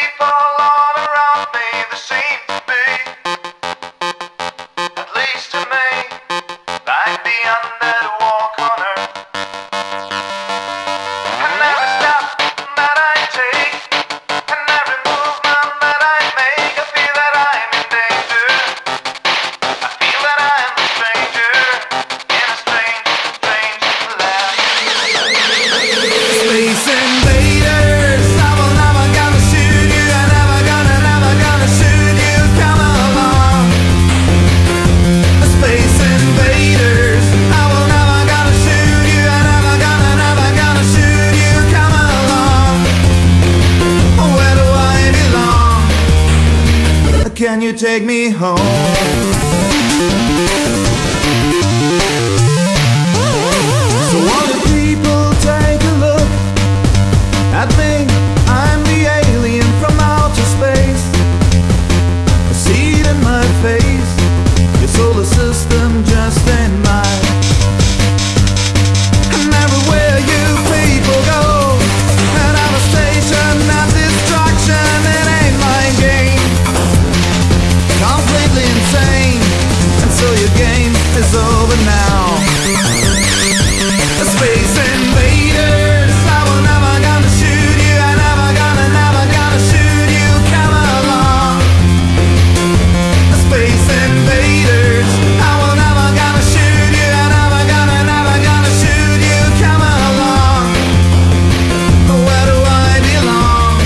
people. Can you take me home? Is over now. Space invaders. I will never gonna shoot you. I never gonna, never gonna shoot you. Come along. Space invaders. I will never gonna shoot you. I never gonna, never gonna shoot you. Come along. Where do I belong?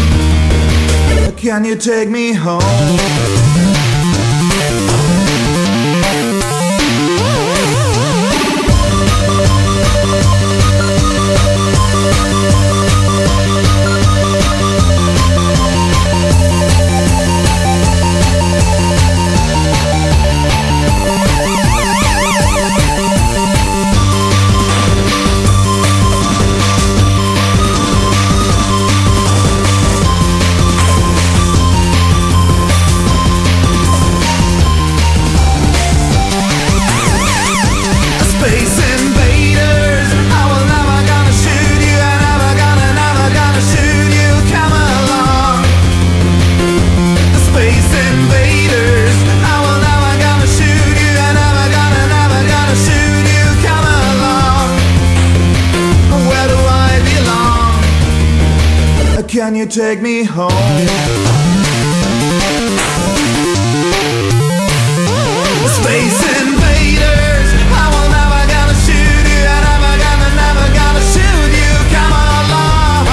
Can you take me home? Can you take me home? Space invaders, I will never gonna shoot you. I never gonna, never gonna shoot you. Come along.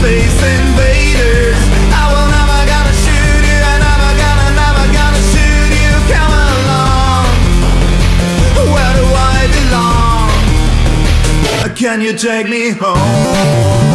Space invaders, I will never gonna shoot you. I never gonna, never gonna shoot you. Come along. Where do I belong? Can you take me home?